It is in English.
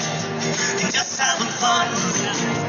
just having fun.